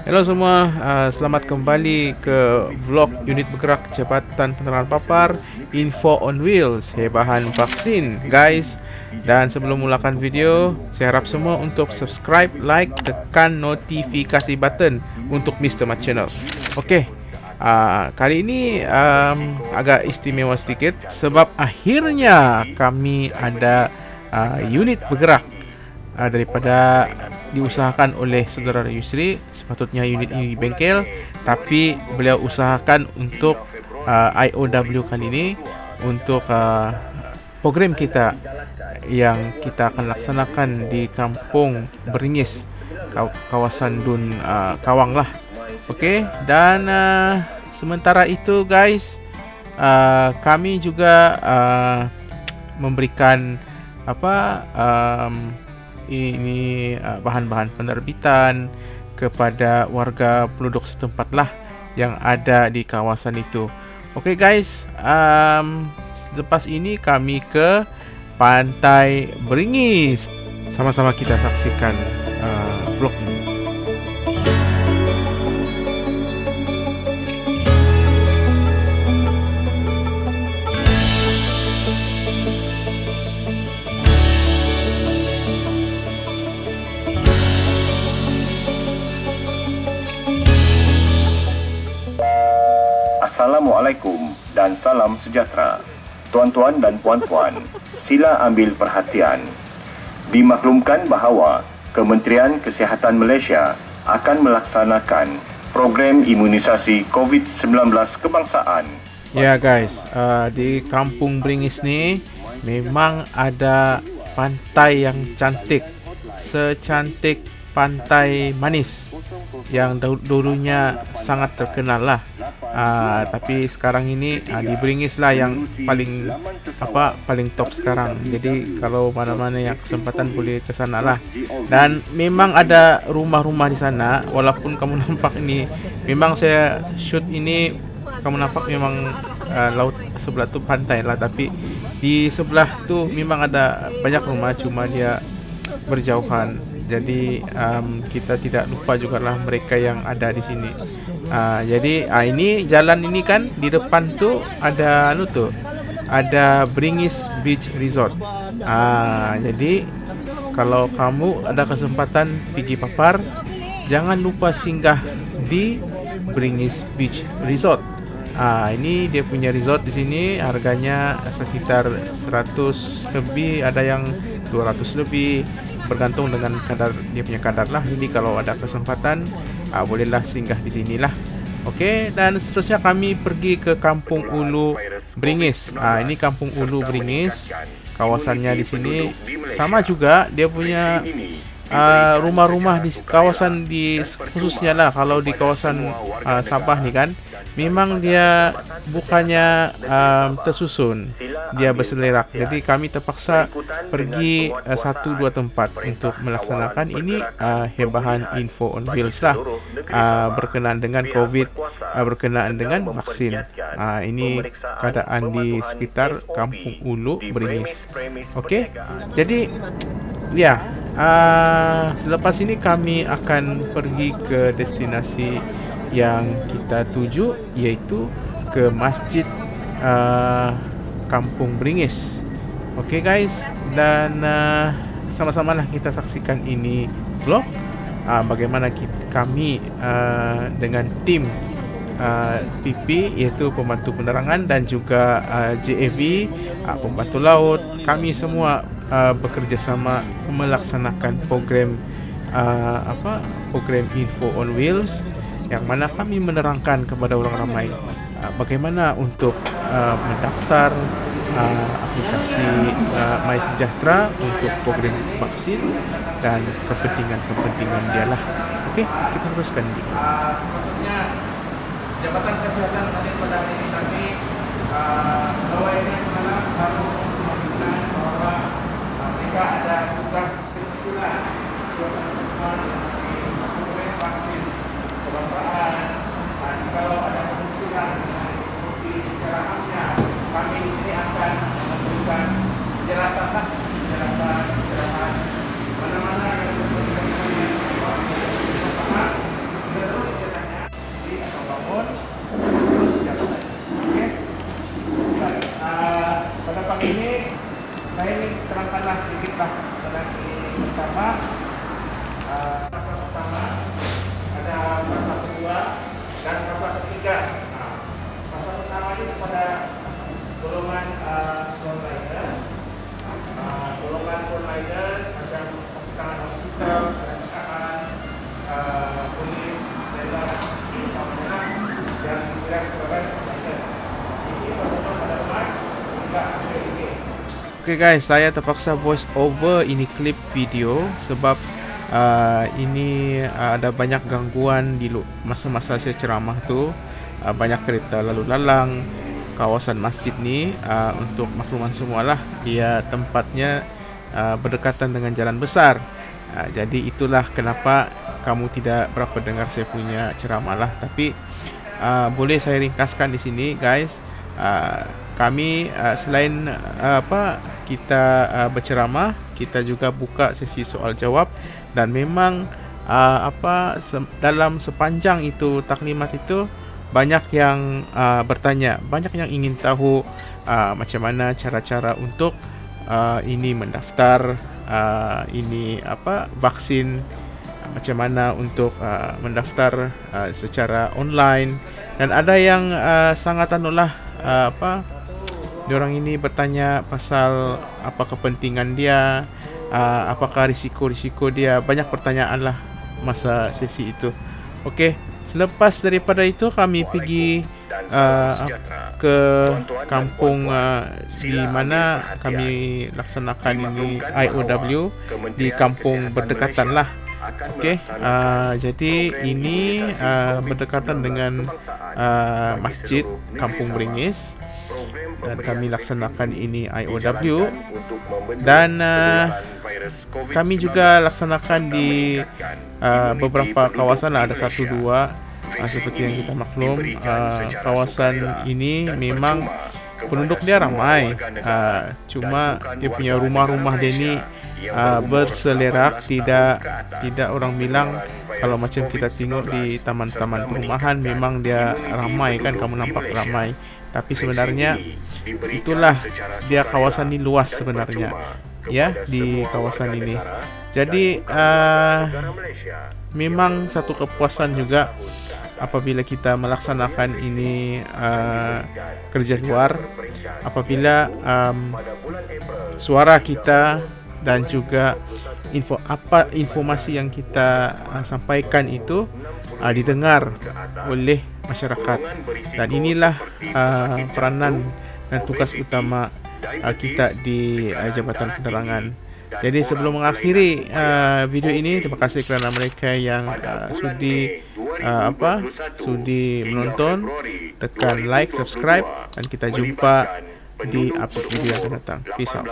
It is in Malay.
Hello semua, uh, selamat kembali ke vlog unit bergerak Jabatan Penerangan Papar Info on Wheels Hebahan Vaksin guys Dan sebelum mulakan video, saya harap semua untuk subscribe, like, tekan notifikasi button untuk Mr. Mat Channel Ok, uh, kali ini um, agak istimewa sedikit Sebab akhirnya kami ada uh, unit bergerak uh, daripada diusahakan oleh saudara Yusri sepatutnya unit ini di bengkel tapi beliau usahakan untuk uh, IOW kali ini untuk uh, program kita yang kita akan laksanakan di kampung Beringis kawasan Dun uh, Kawang lah. Okey dan uh, sementara itu guys uh, kami juga uh, memberikan apa um, ini uh, bahan-bahan penerbitan kepada warga penduduk setempat lah yang ada di kawasan itu. Okey guys, um, lepas ini kami ke Pantai Beringis. Sama-sama kita saksikan Assalamualaikum dan salam sejahtera. Tuan-tuan dan puan-puan, sila ambil perhatian. Dimaklumkan bahawa Kementerian Kesihatan Malaysia akan melaksanakan program imunisasi COVID-19 kebangsaan. Ya guys, uh, di Kampung Beringis ni memang ada pantai yang cantik. Secantik pantai manis yang dulunya sangat terkenal lah. Uh, tapi sekarang ini uh, di Beringis lah yang paling apa paling top sekarang. Jadi kalau mana-mana yang kesempatan boleh ke sana lah. Dan memang ada rumah-rumah di sana. Walaupun kamu nampak ini, memang saya shoot ini kamu nampak memang uh, laut sebelah tu pantai lah. Tapi di sebelah tu memang ada banyak rumah, cuma dia berjauhan jadi um, kita tidak lupa juga lah mereka yang ada di sini. Uh, jadi uh, ini jalan ini kan di depan tu ada anu tu ada Bringis Beach Resort. Uh, jadi kalau kamu ada kesempatan pergi papar, jangan lupa singgah di Bringis Beach Resort. Ah ini dia punya resort di sini harganya sekitar 100 lebih ada yang 200 lebih bergantung dengan kadar dia punya kadar lah. Jadi kalau ada kesempatan uh, bolehlah singgah di sinilah. Okey dan seterusnya kami pergi ke Kampung Ulu Beringis. Uh, ini Kampung Ulu Beringis. Kawasannya di sini sama juga dia punya uh, rumah-rumah di kawasan di khususnya lah kalau di kawasan uh, Sabah ni kan memang dia bukannya um, tersusun. Dia berselerak. Jadi kami terpaksa pergi uh, satu dua tempat untuk melaksanakan. Ini uh, hebahan info on wheels lah. Uh, berkenaan dengan covid uh, berkenaan dengan vaksin. Uh, ini keadaan di sekitar kampung Ulu Beringis okey? Jadi ya uh, selepas ini kami akan pergi ke destinasi yang kita tuju iaitu ke Masjid uh, Kampung Beringis. Okey guys dan uh, sama-sama lah kita saksikan ini vlog uh, bagaimana kita, kami uh, dengan tim uh, PP iaitu pembantu penerangan dan juga uh, JAV uh, pembantu laut kami semua uh, bekerjasama melaksanakan program uh, apa program info on wheels yang mana kami menerangkan kepada orang ramai uh, bagaimana untuk uh, mendaftar uh, aplikasi uh, My Sejahtera untuk program vaksin dan kepentingan-kepentingan dia lah. Okey, kita teruskan. Uh, Jabatan Kesehatan tadi pada hari ini kami uh, bahwa ini adalah baru mereka ada tugas kebetulan suatu kebangsaan dan kalau ada kemudian seperti secara khasnya kami di sini akan memberikan penjelasan penjelasan penjelasan mana-mana yang berkaitan dengan kita terus Okay guys, saya terpaksa voice over ini klip video sebab uh, ini uh, ada banyak gangguan di masa-masa saya ceramah tu. Uh, banyak kereta lalu lalang kawasan masjid ni uh, untuk makluman semualah dia tempatnya uh, berdekatan dengan jalan besar. Uh, jadi itulah kenapa kamu tidak berapa dengar saya punya ceramah lah. Tapi uh, boleh saya ringkaskan di sini guys. Uh, kami uh, selain uh, apa kita uh, berceramah kita juga buka sesi soal jawab dan memang uh, apa se dalam sepanjang itu taklimat itu banyak yang uh, bertanya banyak yang ingin tahu uh, macam mana cara-cara untuk uh, ini mendaftar uh, ini apa vaksin macam mana untuk uh, mendaftar uh, secara online. Dan ada yang uh, sangat anulah uh, apa orang ini bertanya pasal apa kepentingan dia, uh, apakah risiko-risiko dia, banyak pertanyaan lah masa sesi itu. Okey, selepas daripada itu kami pergi uh, ke kampung uh, di mana kami laksanakan ini IOW di kampung berdekatan lah. Okey, uh, jadi ini uh, berdekatan dengan uh, masjid Kampung Beringis dan kami laksanakan ini IOW dan uh, kami juga laksanakan di uh, beberapa kawasan lah, ada satu dua uh, seperti yang kita maklum uh, kawasan ini memang penduduk dia ramai. uh, cuma dia punya rumah-rumah dia ni uh, berselerak tidak tidak orang bilang kalau macam kita tengok di taman-taman perumahan memang dia ramai kan kamu nampak ramai tapi sebenarnya itulah dia kawasan ini luas sebenarnya. ya di kawasan ini. jadi uh, memang satu kepuasan juga apabila kita melaksanakan ini uh, kerja luar apabila um, suara kita dan juga info apa informasi yang kita uh, sampaikan itu uh, didengar oleh masyarakat dan inilah uh, peranan dan tugas utama uh, kita di uh, Jabatan Penerangan. Jadi sebelum mengakhiri uh, video ini terima kasih kerana mereka yang uh, sudi uh, apa sudi menonton tekan like subscribe dan kita jumpa di upload video yang akan datang. Peace out.